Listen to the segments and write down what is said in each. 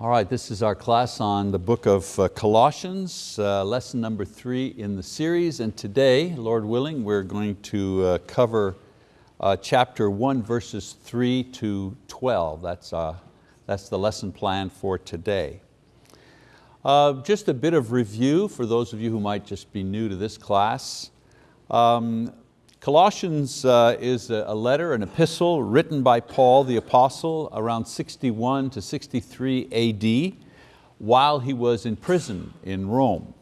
All right, this is our class on the book of uh, Colossians, uh, lesson number three in the series. And today, Lord willing, we're going to uh, cover uh, chapter one, verses three to 12. That's, uh, that's the lesson plan for today. Uh, just a bit of review for those of you who might just be new to this class. Um, Colossians uh, is a letter, an epistle written by Paul the apostle around 61 to 63 AD while he was in prison in Rome.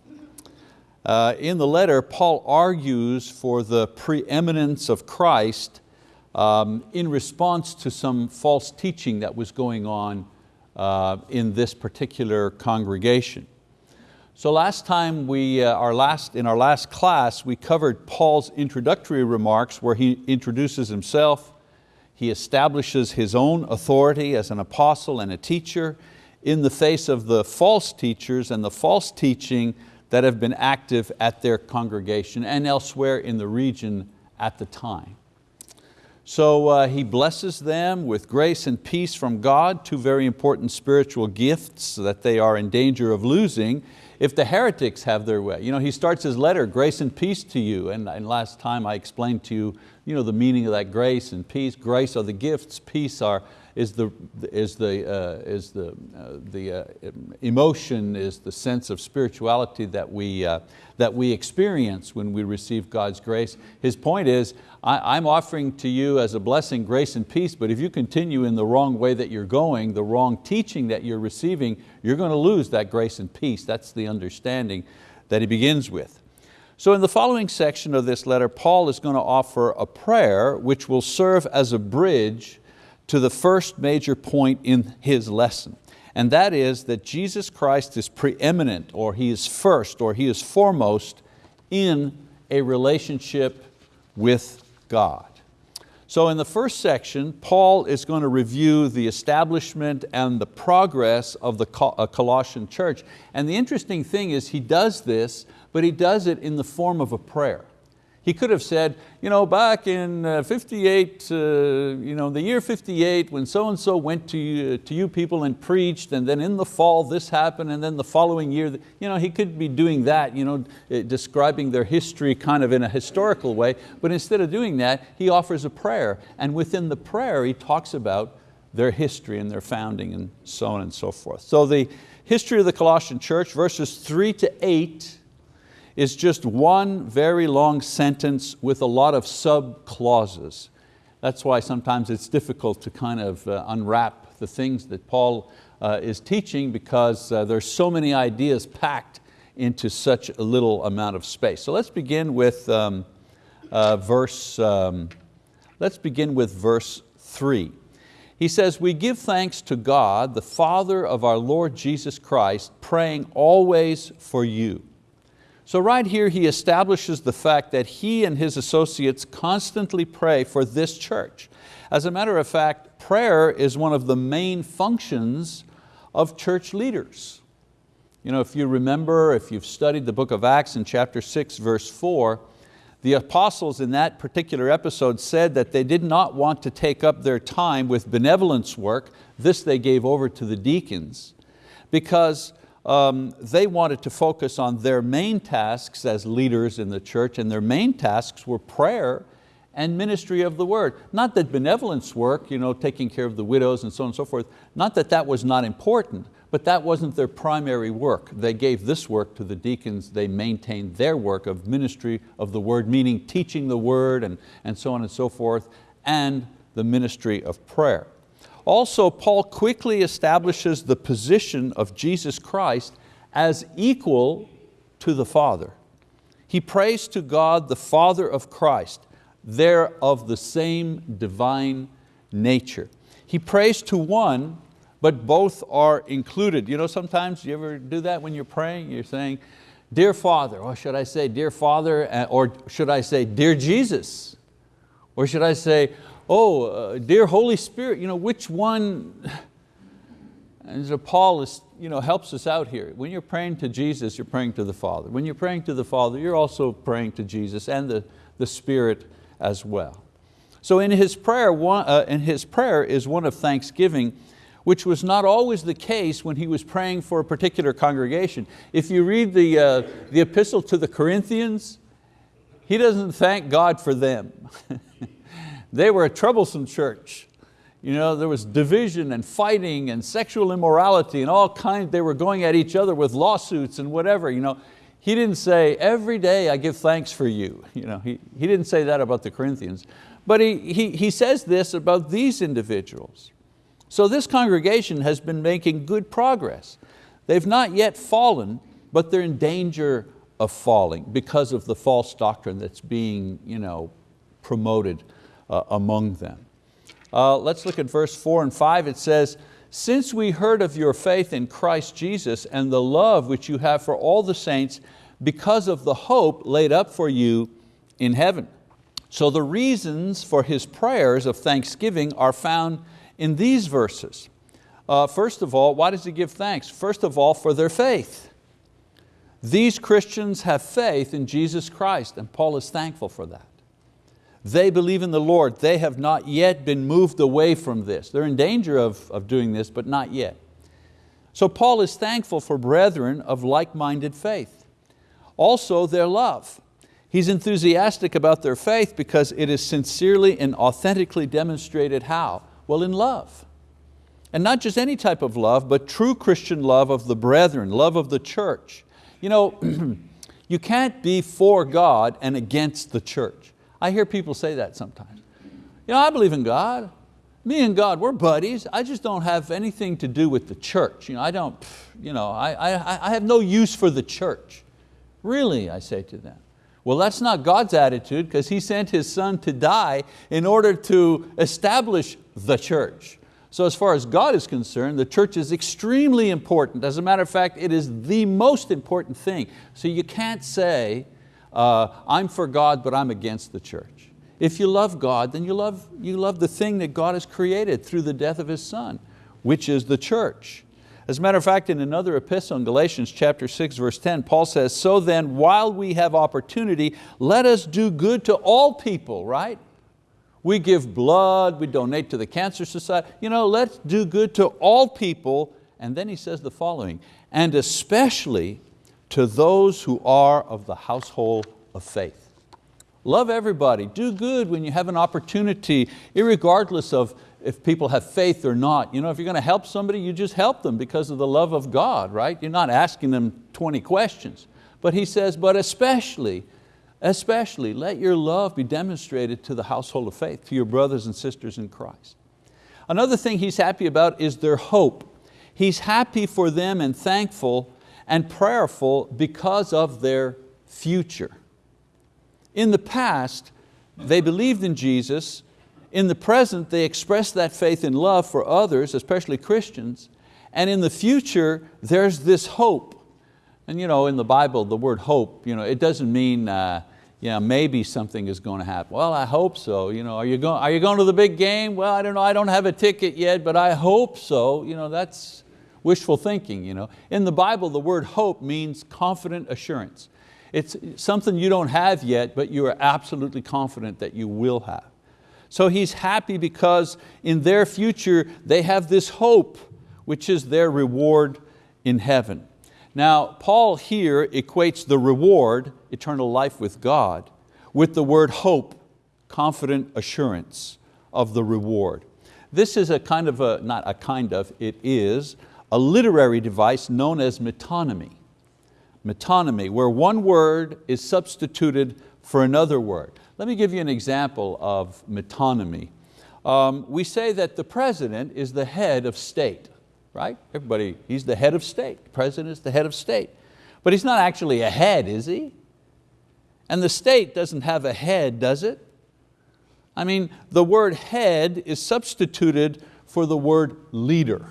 Uh, in the letter, Paul argues for the preeminence of Christ um, in response to some false teaching that was going on uh, in this particular congregation. So last time, we, uh, our last, in our last class, we covered Paul's introductory remarks where he introduces himself, he establishes his own authority as an apostle and a teacher in the face of the false teachers and the false teaching that have been active at their congregation and elsewhere in the region at the time. So uh, he blesses them with grace and peace from God, two very important spiritual gifts that they are in danger of losing if the heretics have their way. You know, he starts his letter, grace and peace to you, and, and last time I explained to you, you know, the meaning of that grace and peace. Grace are the gifts, peace are, is the, is the, uh, is the, uh, the uh, emotion, is the sense of spirituality that we, uh, that we experience when we receive God's grace. His point is, I, I'm offering to you as a blessing grace and peace, but if you continue in the wrong way that you're going, the wrong teaching that you're receiving, you're going to lose that grace and peace. That's the understanding that he begins with. So in the following section of this letter, Paul is going to offer a prayer which will serve as a bridge to the first major point in his lesson. And that is that Jesus Christ is preeminent, or He is first, or He is foremost in a relationship with God. So in the first section, Paul is going to review the establishment and the progress of the uh, Colossian church. And the interesting thing is he does this, but he does it in the form of a prayer. He could have said, you know, back in uh, 58, uh, you know, the year 58, when so-and-so went to you, to you people and preached, and then in the fall this happened, and then the following year, you know, he could be doing that, you know, uh, describing their history kind of in a historical way, but instead of doing that, he offers a prayer, and within the prayer he talks about their history and their founding and so on and so forth. So the history of the Colossian church, verses three to eight, is just one very long sentence with a lot of sub-clauses. That's why sometimes it's difficult to kind of uh, unwrap the things that Paul uh, is teaching because uh, there's so many ideas packed into such a little amount of space. So let's begin with um, uh, verse, um, let's begin with verse three. He says, we give thanks to God, the Father of our Lord Jesus Christ, praying always for you so right here he establishes the fact that he and his associates constantly pray for this church. As a matter of fact, prayer is one of the main functions of church leaders. You know, if you remember, if you've studied the book of Acts in chapter six, verse four, the apostles in that particular episode said that they did not want to take up their time with benevolence work. This they gave over to the deacons because um, they wanted to focus on their main tasks as leaders in the church and their main tasks were prayer and ministry of the word. Not that benevolence work, you know, taking care of the widows and so on and so forth, not that that was not important, but that wasn't their primary work. They gave this work to the deacons, they maintained their work of ministry of the word, meaning teaching the word and, and so on and so forth, and the ministry of prayer. Also, Paul quickly establishes the position of Jesus Christ as equal to the Father. He prays to God, the Father of Christ. They're of the same divine nature. He prays to one, but both are included. You know, sometimes you ever do that when you're praying? You're saying, Dear Father, or should I say, Dear Father, uh, or should I say, Dear Jesus? Or should I say, oh, uh, dear Holy Spirit, you know, which one, and so Paul is, you know, helps us out here. When you're praying to Jesus, you're praying to the Father. When you're praying to the Father, you're also praying to Jesus and the, the Spirit as well. So in his prayer, one, uh, in his prayer is one of thanksgiving which was not always the case when he was praying for a particular congregation. If you read the, uh, the epistle to the Corinthians, he doesn't thank God for them. they were a troublesome church. You know, there was division and fighting and sexual immorality and all kinds, they were going at each other with lawsuits and whatever. You know, he didn't say, every day I give thanks for you. you know, he, he didn't say that about the Corinthians. But he, he, he says this about these individuals. So this congregation has been making good progress. They've not yet fallen, but they're in danger of falling because of the false doctrine that's being you know, promoted among them. Uh, let's look at verse four and five. It says, since we heard of your faith in Christ Jesus and the love which you have for all the saints because of the hope laid up for you in heaven. So the reasons for his prayers of thanksgiving are found in these verses. Uh, first of all, why does he give thanks? First of all, for their faith. These Christians have faith in Jesus Christ and Paul is thankful for that. They believe in the Lord. They have not yet been moved away from this. They're in danger of, of doing this, but not yet. So Paul is thankful for brethren of like-minded faith. Also their love. He's enthusiastic about their faith because it is sincerely and authentically demonstrated how? Well, in love. And not just any type of love, but true Christian love of the brethren, love of the church. You know, you can't be for God and against the church. I hear people say that sometimes. You know, I believe in God. Me and God, we're buddies. I just don't have anything to do with the church. You know, I don't, you know, I, I, I have no use for the church. Really, I say to them. Well, that's not God's attitude because He sent His Son to die in order to establish the church. So as far as God is concerned, the church is extremely important. As a matter of fact, it is the most important thing. So you can't say, uh, I'm for God, but I'm against the church. If you love God, then you love, you love the thing that God has created through the death of His Son, which is the church. As a matter of fact, in another epistle in Galatians chapter 6, verse 10, Paul says, so then while we have opportunity, let us do good to all people, right? We give blood, we donate to the Cancer Society. You know, let's do good to all people. And then he says the following, and especially to those who are of the household of faith. Love everybody, do good when you have an opportunity, regardless of if people have faith or not. You know, if you're going to help somebody, you just help them because of the love of God, right? You're not asking them 20 questions. But he says, but especially, especially let your love be demonstrated to the household of faith, to your brothers and sisters in Christ. Another thing he's happy about is their hope. He's happy for them and thankful and prayerful because of their future. In the past, they believed in Jesus. In the present, they expressed that faith in love for others, especially Christians. And in the future, there's this hope. And you know, in the Bible, the word hope, you know, it doesn't mean uh, yeah, maybe something is going to happen. Well, I hope so. You know, are, you going, are you going to the big game? Well, I don't know, I don't have a ticket yet, but I hope so. You know, that's, wishful thinking. You know? In the Bible, the word hope means confident assurance. It's something you don't have yet, but you are absolutely confident that you will have. So he's happy because in their future, they have this hope, which is their reward in heaven. Now, Paul here equates the reward, eternal life with God, with the word hope, confident assurance of the reward. This is a kind of a, not a kind of, it is a literary device known as metonymy. Metonymy, where one word is substituted for another word. Let me give you an example of metonymy. Um, we say that the president is the head of state, right? Everybody, he's the head of state. The president is the head of state. But he's not actually a head, is he? And the state doesn't have a head, does it? I mean, the word head is substituted for the word leader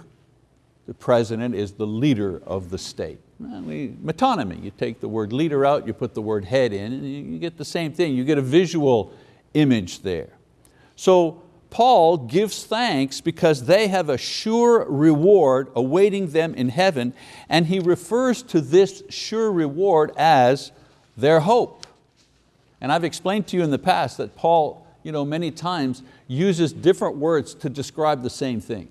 the president is the leader of the state. Metonymy, you take the word leader out, you put the word head in, and you get the same thing. You get a visual image there. So Paul gives thanks because they have a sure reward awaiting them in heaven, and he refers to this sure reward as their hope. And I've explained to you in the past that Paul you know, many times uses different words to describe the same thing.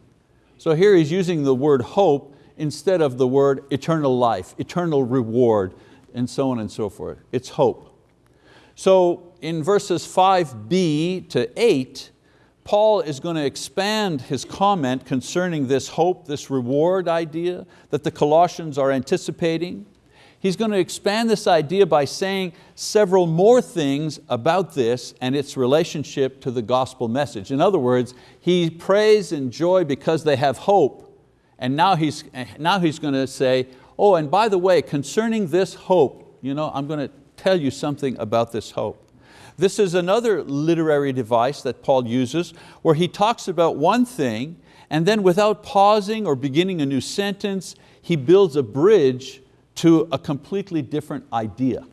So here he's using the word hope instead of the word eternal life, eternal reward, and so on and so forth. It's hope. So in verses 5b to 8, Paul is going to expand his comment concerning this hope, this reward idea that the Colossians are anticipating. He's going to expand this idea by saying several more things about this and its relationship to the gospel message. In other words, he prays in joy because they have hope, and now he's, now he's going to say, oh, and by the way, concerning this hope, you know, I'm going to tell you something about this hope. This is another literary device that Paul uses where he talks about one thing and then without pausing or beginning a new sentence, he builds a bridge to a completely different idea.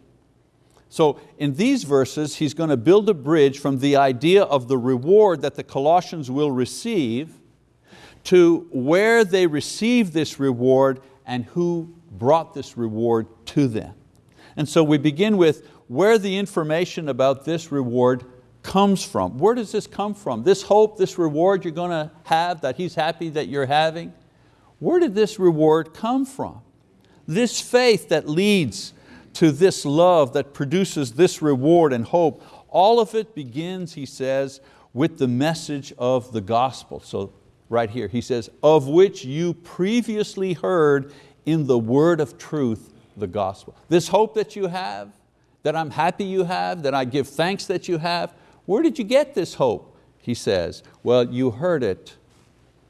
So in these verses, he's going to build a bridge from the idea of the reward that the Colossians will receive to where they receive this reward and who brought this reward to them. And so we begin with where the information about this reward comes from. Where does this come from? This hope, this reward you're going to have that He's happy that you're having, where did this reward come from? This faith that leads to this love that produces this reward and hope, all of it begins, he says, with the message of the gospel. So right here, he says, of which you previously heard in the word of truth, the gospel. This hope that you have, that I'm happy you have, that I give thanks that you have. Where did you get this hope? He says, well, you heard it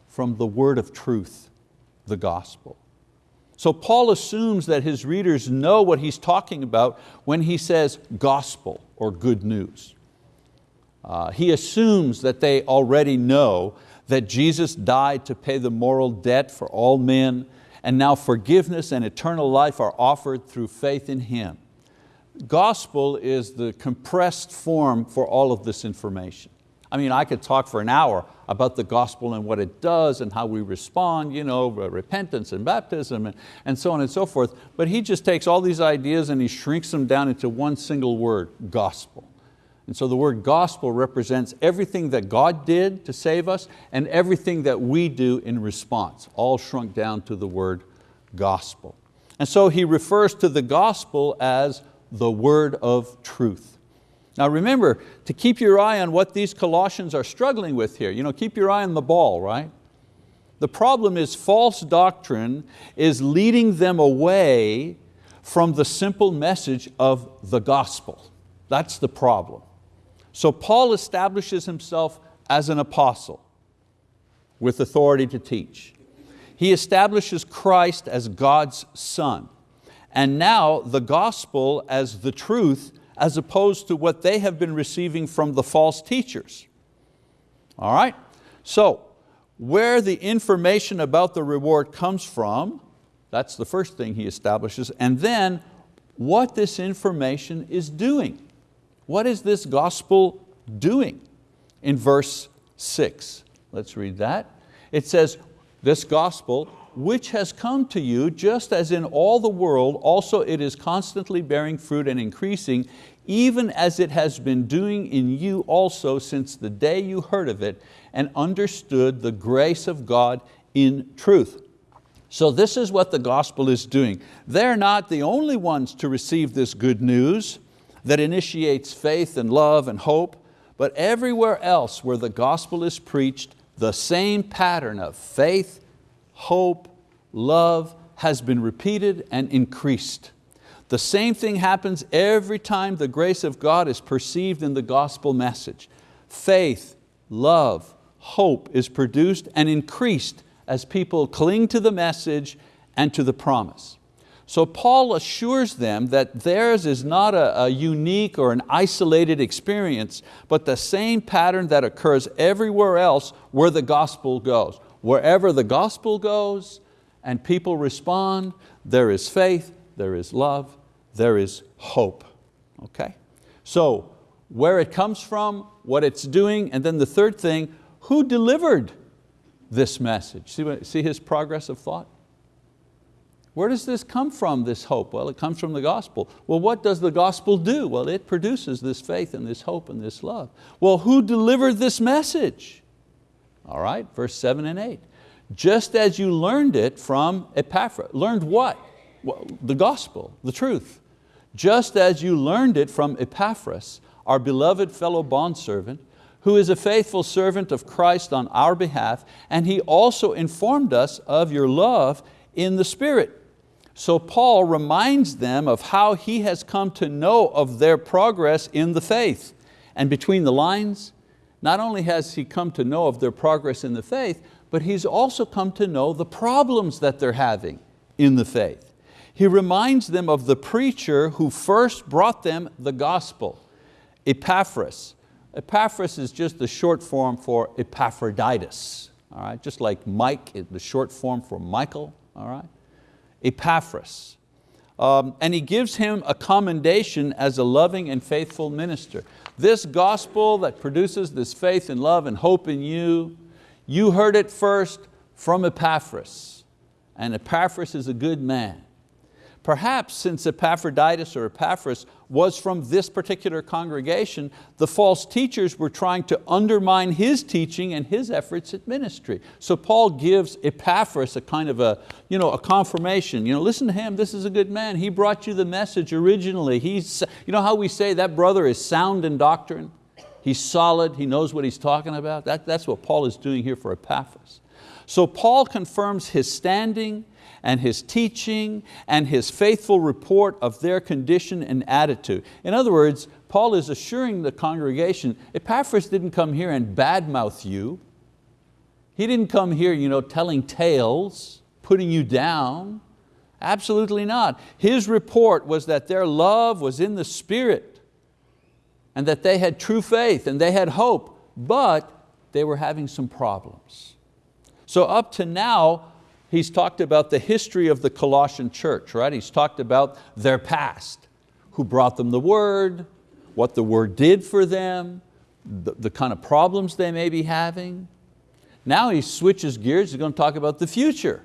from the word of truth, the gospel. So Paul assumes that his readers know what he's talking about when he says gospel or good news. Uh, he assumes that they already know that Jesus died to pay the moral debt for all men and now forgiveness and eternal life are offered through faith in Him gospel is the compressed form for all of this information. I mean, I could talk for an hour about the gospel and what it does and how we respond, you know, uh, repentance and baptism and, and so on and so forth, but he just takes all these ideas and he shrinks them down into one single word, gospel. And so the word gospel represents everything that God did to save us and everything that we do in response, all shrunk down to the word gospel. And so he refers to the gospel as the word of truth. Now remember, to keep your eye on what these Colossians are struggling with here, you know, keep your eye on the ball, right? The problem is false doctrine is leading them away from the simple message of the gospel. That's the problem. So Paul establishes himself as an apostle with authority to teach. He establishes Christ as God's son and now the gospel as the truth as opposed to what they have been receiving from the false teachers. All right, so where the information about the reward comes from, that's the first thing he establishes, and then what this information is doing. What is this gospel doing? In verse six, let's read that. It says, this gospel which has come to you just as in all the world, also it is constantly bearing fruit and increasing, even as it has been doing in you also since the day you heard of it and understood the grace of God in truth. So this is what the gospel is doing. They're not the only ones to receive this good news that initiates faith and love and hope, but everywhere else where the gospel is preached, the same pattern of faith, hope, love has been repeated and increased. The same thing happens every time the grace of God is perceived in the gospel message. Faith, love, hope is produced and increased as people cling to the message and to the promise. So Paul assures them that theirs is not a, a, unique or an isolated experience, but the same pattern that occurs everywhere else where the gospel goes. Wherever the gospel goes and people respond, there is faith, there is love, there is hope. Okay? So, where it comes from, what it's doing, and then the third thing, who delivered this message? See, see his progress of thought? Where does this come from, this hope? Well, it comes from the gospel. Well, what does the gospel do? Well, it produces this faith and this hope and this love. Well, who delivered this message? All right, verse seven and eight. just as you learned it from Epaphras. Learned what? Well, the gospel, the truth. Just as you learned it from Epaphras, our beloved fellow bondservant, who is a faithful servant of Christ on our behalf, and he also informed us of your love in the Spirit. So Paul reminds them of how he has come to know of their progress in the faith. And between the lines, not only has he come to know of their progress in the faith, but he's also come to know the problems that they're having in the faith. He reminds them of the preacher who first brought them the gospel, Epaphras. Epaphras is just the short form for Epaphroditus, all right? just like Mike, the short form for Michael. All right? Epaphras. Um, and he gives him a commendation as a loving and faithful minister. This gospel that produces this faith and love and hope in you, you heard it first from Epaphras. And Epaphras is a good man. Perhaps since Epaphroditus or Epaphras was from this particular congregation, the false teachers were trying to undermine his teaching and his efforts at ministry. So Paul gives Epaphras a kind of a, you know, a confirmation. You know, listen to him, this is a good man. He brought you the message originally. He's, you know how we say that brother is sound in doctrine? He's solid, he knows what he's talking about. That, that's what Paul is doing here for Epaphras. So Paul confirms his standing and his teaching and his faithful report of their condition and attitude. In other words, Paul is assuring the congregation, Epaphras didn't come here and badmouth you. He didn't come here you know, telling tales, putting you down. Absolutely not. His report was that their love was in the Spirit and that they had true faith and they had hope, but they were having some problems. So up to now, he's talked about the history of the Colossian church, right? He's talked about their past, who brought them the word, what the word did for them, the, the kind of problems they may be having. Now he switches gears, he's going to talk about the future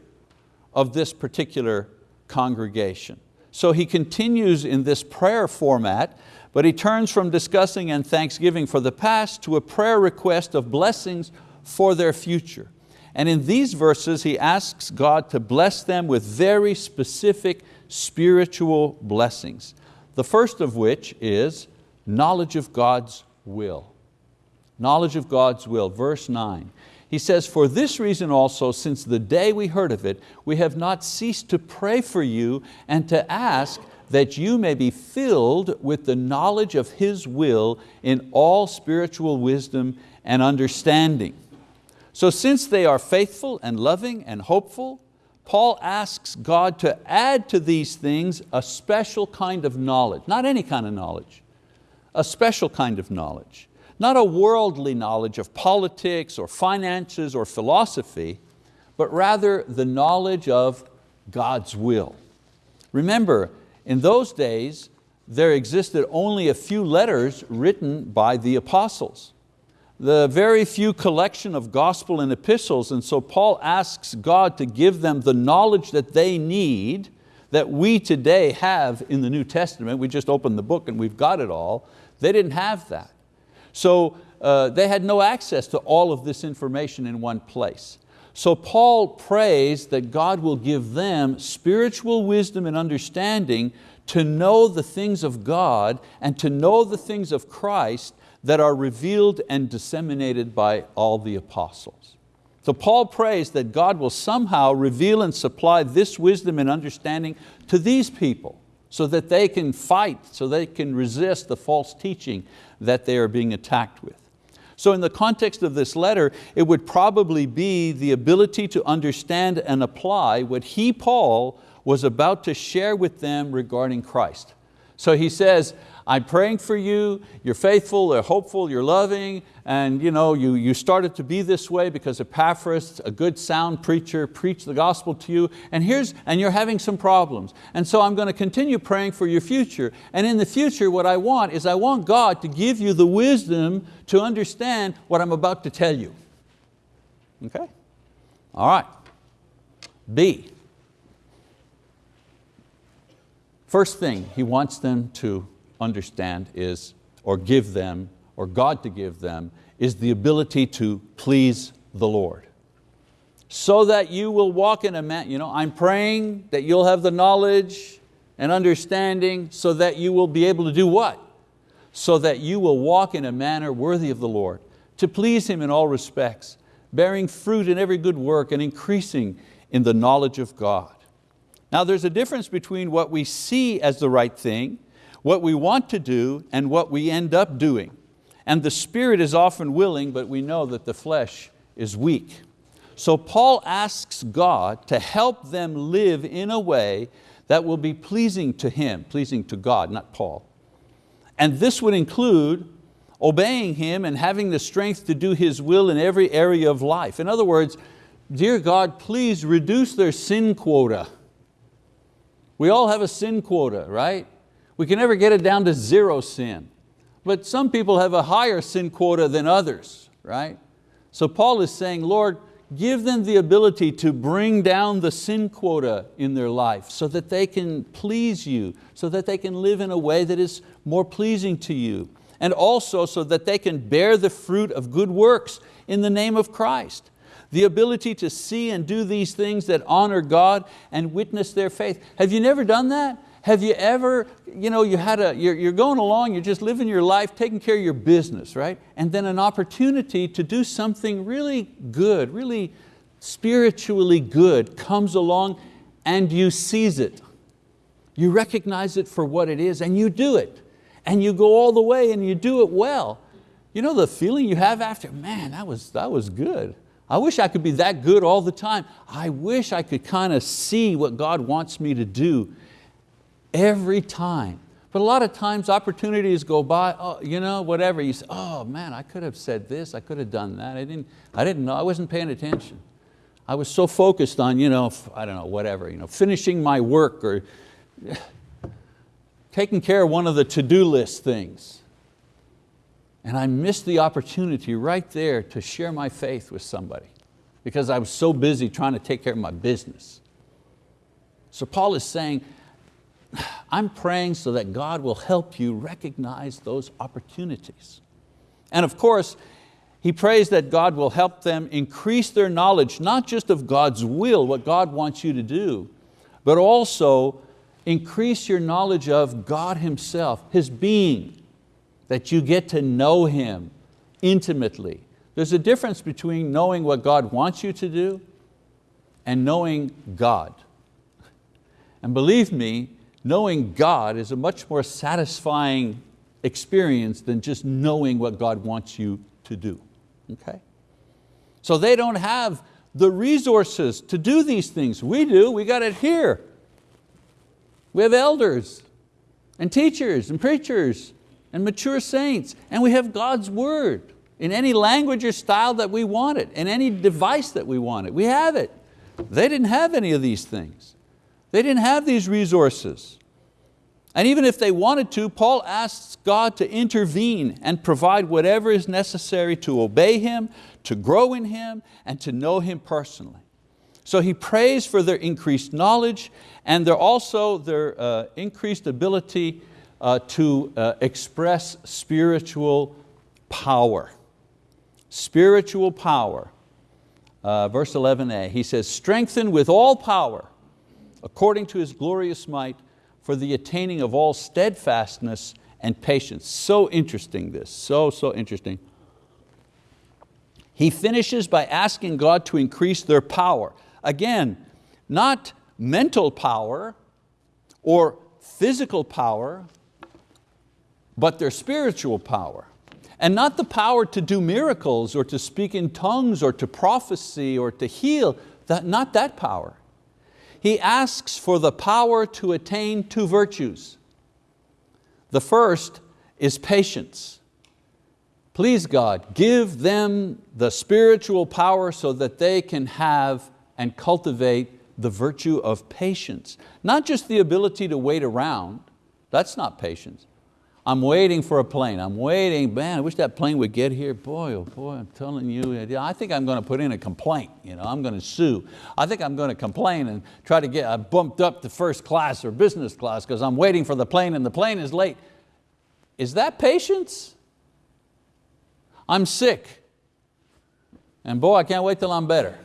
of this particular congregation. So he continues in this prayer format, but he turns from discussing and thanksgiving for the past to a prayer request of blessings for their future. And in these verses, he asks God to bless them with very specific spiritual blessings. The first of which is knowledge of God's will. Knowledge of God's will, verse nine. He says, for this reason also, since the day we heard of it, we have not ceased to pray for you and to ask that you may be filled with the knowledge of His will in all spiritual wisdom and understanding so since they are faithful and loving and hopeful, Paul asks God to add to these things a special kind of knowledge, not any kind of knowledge, a special kind of knowledge. Not a worldly knowledge of politics or finances or philosophy, but rather the knowledge of God's will. Remember, in those days, there existed only a few letters written by the apostles the very few collection of gospel and epistles, and so Paul asks God to give them the knowledge that they need, that we today have in the New Testament. We just opened the book and we've got it all. They didn't have that. So uh, they had no access to all of this information in one place. So Paul prays that God will give them spiritual wisdom and understanding to know the things of God and to know the things of Christ that are revealed and disseminated by all the apostles. So Paul prays that God will somehow reveal and supply this wisdom and understanding to these people so that they can fight, so they can resist the false teaching that they are being attacked with. So in the context of this letter, it would probably be the ability to understand and apply what he, Paul, was about to share with them regarding Christ. So he says, I'm praying for you, you're faithful, you're hopeful, you're loving, and you, know, you, you started to be this way because Epaphras, a good sound preacher, preached the gospel to you, and, here's, and you're having some problems. And so I'm going to continue praying for your future. And in the future, what I want is I want God to give you the wisdom to understand what I'm about to tell you. Okay? All right. B. First thing he wants them to understand is, or give them, or God to give them, is the ability to please the Lord. so that you will walk in a man, you know, I'm praying that you'll have the knowledge and understanding so that you will be able to do what? So that you will walk in a manner worthy of the Lord, to please Him in all respects, bearing fruit in every good work and increasing in the knowledge of God. Now there's a difference between what we see as the right thing, what we want to do, and what we end up doing. And the spirit is often willing, but we know that the flesh is weak. So Paul asks God to help them live in a way that will be pleasing to Him, pleasing to God, not Paul. And this would include obeying Him and having the strength to do His will in every area of life. In other words, dear God, please reduce their sin quota. We all have a sin quota, right? We can never get it down to zero sin. But some people have a higher sin quota than others, right? So Paul is saying, Lord, give them the ability to bring down the sin quota in their life so that they can please you, so that they can live in a way that is more pleasing to you, and also so that they can bear the fruit of good works in the name of Christ. The ability to see and do these things that honor God and witness their faith. Have you never done that? Have you ever, you know, you had a, you're, you're going along, you're just living your life, taking care of your business, right? And then an opportunity to do something really good, really spiritually good comes along and you seize it. You recognize it for what it is and you do it. And you go all the way and you do it well. You know the feeling you have after, man, that was, that was good. I wish I could be that good all the time. I wish I could kind of see what God wants me to do every time. But a lot of times opportunities go by, oh, you know, whatever, you say, oh man, I could have said this, I could have done that. I didn't, I didn't know, I wasn't paying attention. I was so focused on, you know, I don't know, whatever, you know, finishing my work or taking care of one of the to-do list things. And I missed the opportunity right there to share my faith with somebody because I was so busy trying to take care of my business. So Paul is saying, I'm praying so that God will help you recognize those opportunities. And of course, he prays that God will help them increase their knowledge, not just of God's will, what God wants you to do, but also increase your knowledge of God Himself, His being, that you get to know Him intimately. There's a difference between knowing what God wants you to do and knowing God. And believe me, knowing God is a much more satisfying experience than just knowing what God wants you to do. Okay? So they don't have the resources to do these things. We do, we got it here. We have elders and teachers and preachers and mature saints, and we have God's word in any language or style that we want it, in any device that we want it. We have it. They didn't have any of these things. They didn't have these resources. And even if they wanted to, Paul asks God to intervene and provide whatever is necessary to obey Him, to grow in Him, and to know Him personally. So he prays for their increased knowledge and their also their uh, increased ability uh, to uh, express spiritual power. Spiritual power. Uh, verse 11a, he says, strengthen with all power according to His glorious might, for the attaining of all steadfastness and patience. So interesting this, so, so interesting. He finishes by asking God to increase their power. Again, not mental power or physical power, but their spiritual power. And not the power to do miracles or to speak in tongues or to prophecy or to heal, that, not that power he asks for the power to attain two virtues. The first is patience. Please God, give them the spiritual power so that they can have and cultivate the virtue of patience. Not just the ability to wait around, that's not patience. I'm waiting for a plane, I'm waiting, man, I wish that plane would get here. Boy, oh boy, I'm telling you, I think I'm going to put in a complaint, you know, I'm going to sue. I think I'm going to complain and try to get uh, bumped up to first class or business class because I'm waiting for the plane and the plane is late. Is that patience? I'm sick. And boy, I can't wait till I'm better.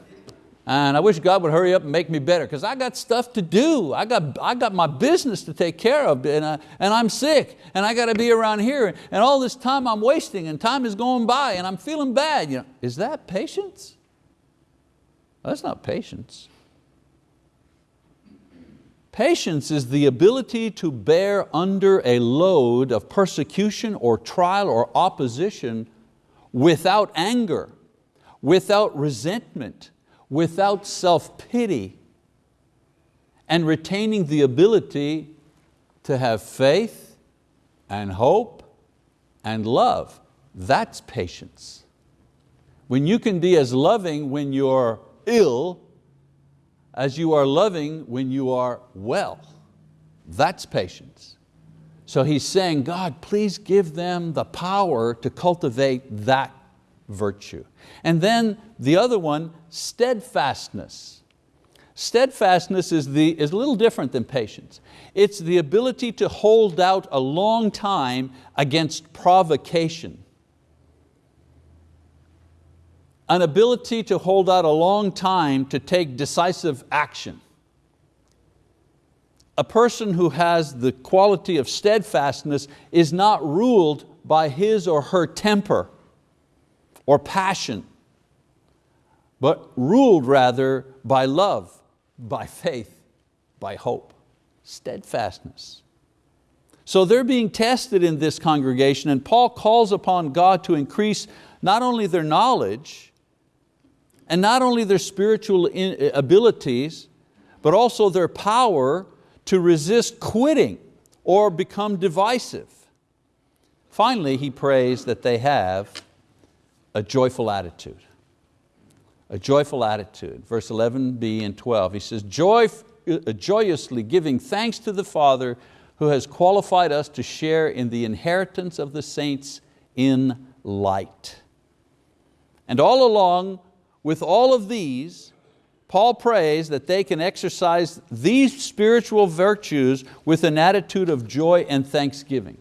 And I wish God would hurry up and make me better because I got stuff to do. I got, I got my business to take care of and, I, and I'm sick and I got to be around here and all this time I'm wasting and time is going by and I'm feeling bad. You know, is that patience? That's not patience. Patience is the ability to bear under a load of persecution or trial or opposition without anger, without resentment, without self-pity, and retaining the ability to have faith and hope and love. That's patience. When you can be as loving when you're ill as you are loving when you are well. That's patience. So he's saying, God, please give them the power to cultivate that virtue. And then the other one, steadfastness. Steadfastness is, the, is a little different than patience. It's the ability to hold out a long time against provocation. An ability to hold out a long time to take decisive action. A person who has the quality of steadfastness is not ruled by his or her temper or passion, but ruled rather by love, by faith, by hope, steadfastness. So they're being tested in this congregation and Paul calls upon God to increase not only their knowledge and not only their spiritual uh, abilities, but also their power to resist quitting or become divisive. Finally, he prays that they have a joyful attitude. A joyful attitude. Verse 11b and 12, he says, Joy, uh, joyously giving thanks to the Father who has qualified us to share in the inheritance of the saints in light. And all along with all of these, Paul prays that they can exercise these spiritual virtues with an attitude of joy and thanksgiving.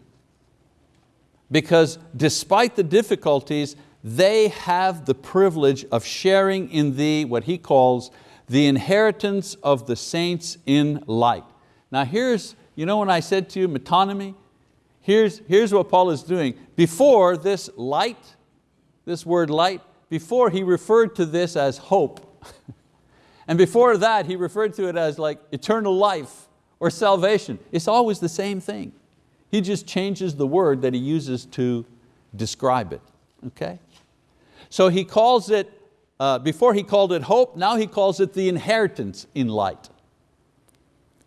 Because despite the difficulties, they have the privilege of sharing in the, what he calls, the inheritance of the saints in light. Now here's, you know when I said to you metonymy, here's, here's what Paul is doing. Before this light, this word light, before he referred to this as hope. and before that he referred to it as like eternal life or salvation. It's always the same thing. He just changes the word that he uses to describe it, okay? So he calls it, uh, before he called it hope, now he calls it the inheritance in light.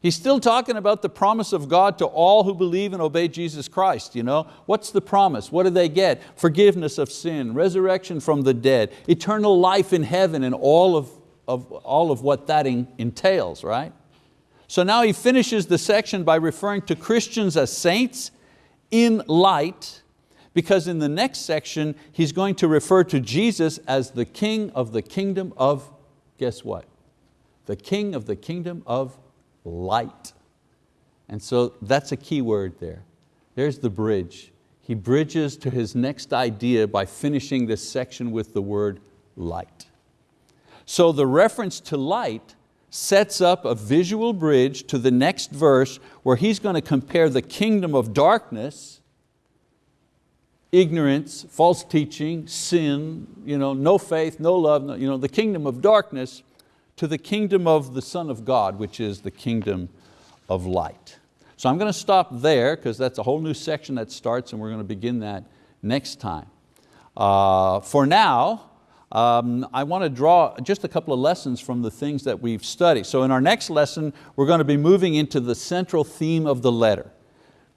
He's still talking about the promise of God to all who believe and obey Jesus Christ. You know? What's the promise? What do they get? Forgiveness of sin, resurrection from the dead, eternal life in heaven and all of, of, all of what that in, entails, right? So now he finishes the section by referring to Christians as saints in light because in the next section, he's going to refer to Jesus as the king of the kingdom of, guess what? The king of the kingdom of light. And so that's a key word there. There's the bridge. He bridges to his next idea by finishing this section with the word light. So the reference to light sets up a visual bridge to the next verse where he's going to compare the kingdom of darkness ignorance, false teaching, sin, you know, no faith, no love, no, you know, the kingdom of darkness to the kingdom of the Son of God, which is the kingdom of light. So I'm going to stop there because that's a whole new section that starts and we're going to begin that next time. Uh, for now, um, I want to draw just a couple of lessons from the things that we've studied. So in our next lesson, we're going to be moving into the central theme of the letter.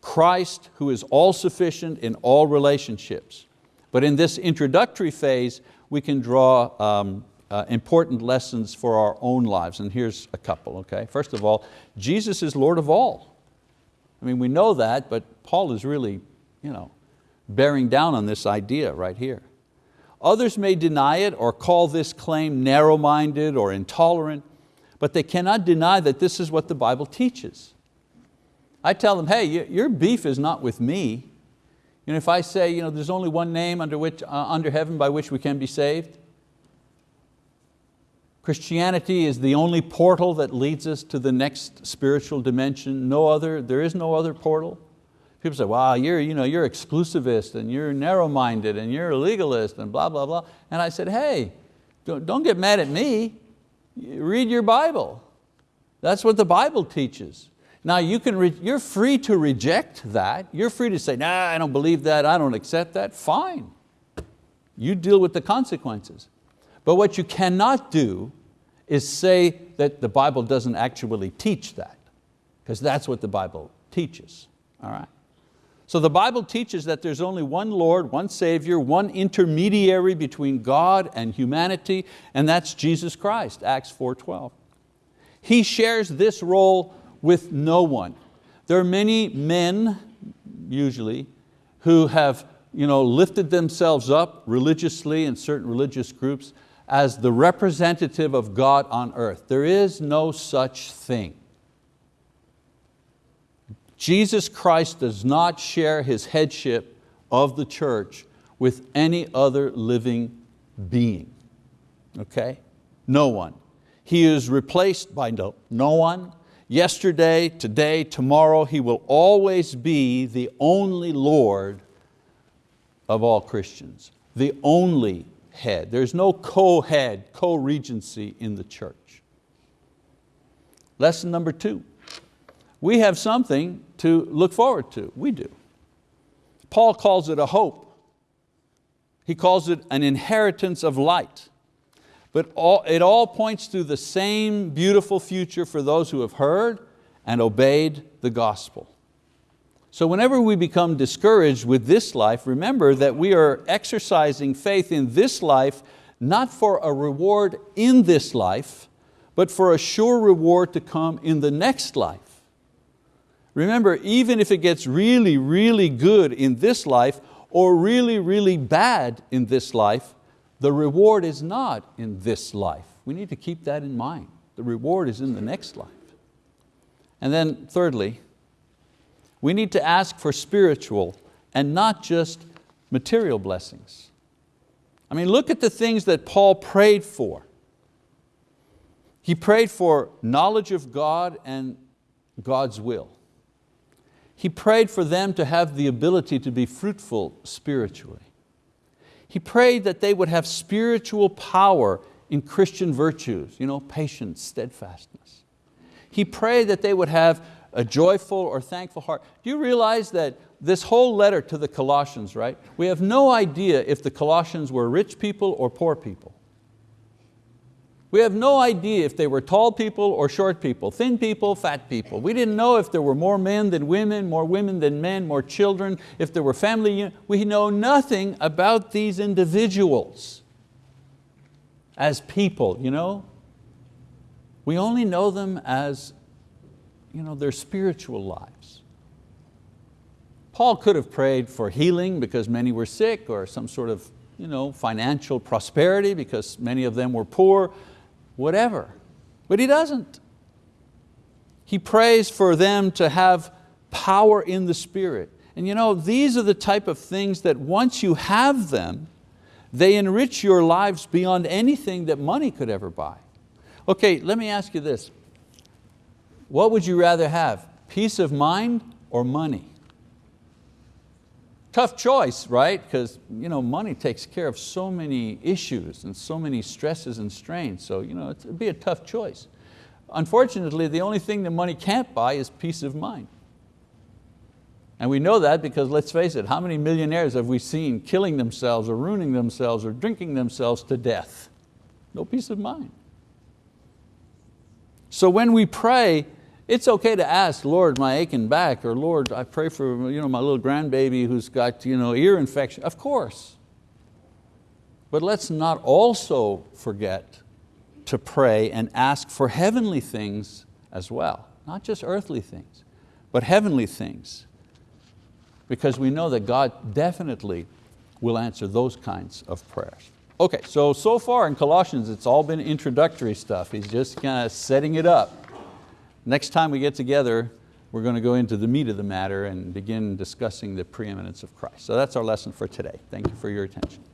Christ who is all sufficient in all relationships. But in this introductory phase, we can draw um, uh, important lessons for our own lives, and here's a couple, okay? First of all, Jesus is Lord of all. I mean, we know that, but Paul is really you know, bearing down on this idea right here. Others may deny it or call this claim narrow-minded or intolerant, but they cannot deny that this is what the Bible teaches. I tell them, hey, your beef is not with me. You know, if I say you know, there's only one name under, which, uh, under heaven by which we can be saved, Christianity is the only portal that leads us to the next spiritual dimension. No other, there is no other portal. People say, wow, you're, you know, you're exclusivist and you're narrow-minded and you're a legalist and blah, blah, blah. And I said, hey, don't, don't get mad at me. Read your Bible. That's what the Bible teaches. Now you can you're free to reject that. You're free to say, nah, I don't believe that, I don't accept that. Fine. You deal with the consequences. But what you cannot do is say that the Bible doesn't actually teach that, because that's what the Bible teaches, all right? So the Bible teaches that there's only one Lord, one Savior, one intermediary between God and humanity, and that's Jesus Christ, Acts 4.12. He shares this role with no one. There are many men, usually, who have you know, lifted themselves up religiously in certain religious groups as the representative of God on earth. There is no such thing. Jesus Christ does not share His headship of the church with any other living being, okay? No one. He is replaced by no, no one. Yesterday, today, tomorrow, He will always be the only Lord of all Christians, the only head. There's no co-head, co-regency in the church. Lesson number two, we have something to look forward to, we do. Paul calls it a hope. He calls it an inheritance of light. But all, it all points to the same beautiful future for those who have heard and obeyed the gospel. So whenever we become discouraged with this life, remember that we are exercising faith in this life, not for a reward in this life, but for a sure reward to come in the next life. Remember, even if it gets really, really good in this life, or really, really bad in this life, the reward is not in this life. We need to keep that in mind. The reward is in the next life. And then thirdly, we need to ask for spiritual and not just material blessings. I mean, look at the things that Paul prayed for. He prayed for knowledge of God and God's will. He prayed for them to have the ability to be fruitful spiritually. He prayed that they would have spiritual power in Christian virtues, you know, patience, steadfastness. He prayed that they would have a joyful or thankful heart. Do you realize that this whole letter to the Colossians, right? We have no idea if the Colossians were rich people or poor people. We have no idea if they were tall people or short people, thin people, fat people. We didn't know if there were more men than women, more women than men, more children, if there were family. We know nothing about these individuals as people. You know? We only know them as you know, their spiritual lives. Paul could have prayed for healing because many were sick or some sort of you know, financial prosperity because many of them were poor, whatever. But he doesn't. He prays for them to have power in the Spirit. And you know, these are the type of things that once you have them, they enrich your lives beyond anything that money could ever buy. Okay, let me ask you this. What would you rather have, peace of mind or money? Tough choice, right? Because you know, money takes care of so many issues and so many stresses and strains, so you know, it'd be a tough choice. Unfortunately, the only thing that money can't buy is peace of mind. And we know that because let's face it, how many millionaires have we seen killing themselves or ruining themselves or drinking themselves to death? No peace of mind. So when we pray, it's okay to ask, Lord, my aching back, or Lord, I pray for you know, my little grandbaby who's got you know, ear infection. Of course. But let's not also forget to pray and ask for heavenly things as well. Not just earthly things, but heavenly things. Because we know that God definitely will answer those kinds of prayers. Okay, so, so far in Colossians, it's all been introductory stuff. He's just kind of setting it up. Next time we get together, we're going to go into the meat of the matter and begin discussing the preeminence of Christ. So that's our lesson for today. Thank you for your attention.